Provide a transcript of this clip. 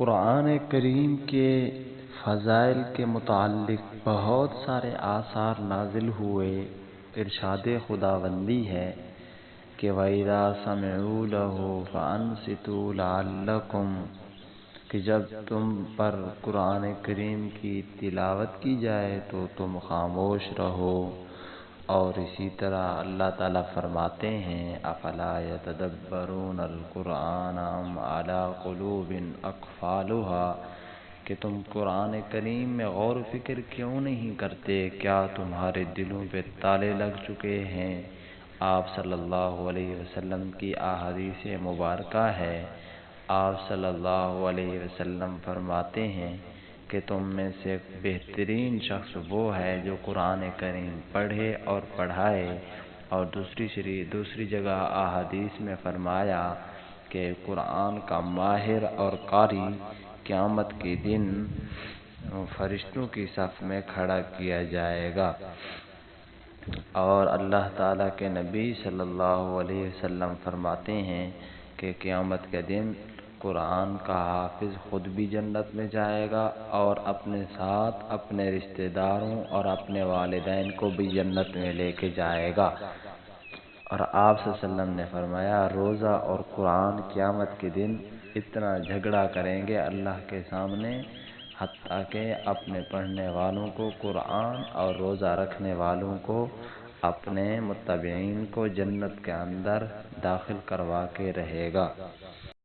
قرآن کریم کے فضائل کے متعلق بہت سارے آثار نازل ہوئے، ارشاد خدا بندی ہے کہ ویرا سمعول فن ستول کہ جب تم پر قرآن کریم کی تلاوت کی جائے تو تم خاموش رہو۔ اور اسی طرح اللہ تعالیٰ فرماتے ہیں، افلا يتدبرون القرآن ام على قلوب اقفالها کہ تم قرآن کریم میں غور و فکر کیوں نہیں کرتے؟ کیا تمہارے دلوں پہ تالے لگ چکے ہیں؟ آپ صلی اللہ علیہ وسلم کی احادیث مبارکہ ہے۔ آپ صلی اللہ علیہ وسلم فرماتے ہیں کہ تم میں سے بہترین شخص وہ ہے جو قرآن کریم پڑھے اور پڑھائے۔ اور دوسری شری، دوسری جگہ احادیث میں فرمایا کہ قرآن کا ماہر اور قاری قیامت کے دن فرشتوں کی صف میں کھڑا کیا جائے گا۔ اور اللہ تعالیٰ کے نبی صلی اللہ علیہ وسلم فرماتے ہیں کہ قیامت کے دن قرآن کا حافظ خود بھی جنت میں جائے گا اور اپنے ساتھ اپنے رشتہ داروں اور اپنے والدین کو بھی جنت میں لے کے جائے گا۔ اور آپ صلی اللہ علیہ وسلم نے فرمایا، روزہ اور قرآن قیامت کے دن اتنا جھگڑا کریں گے اللہ کے سامنے، حتیٰ کہ اپنے پڑھنے والوں کو قرآن اور روزہ رکھنے والوں کو اپنے متبعین کو جنت کے اندر داخل کروا کے رہے گا۔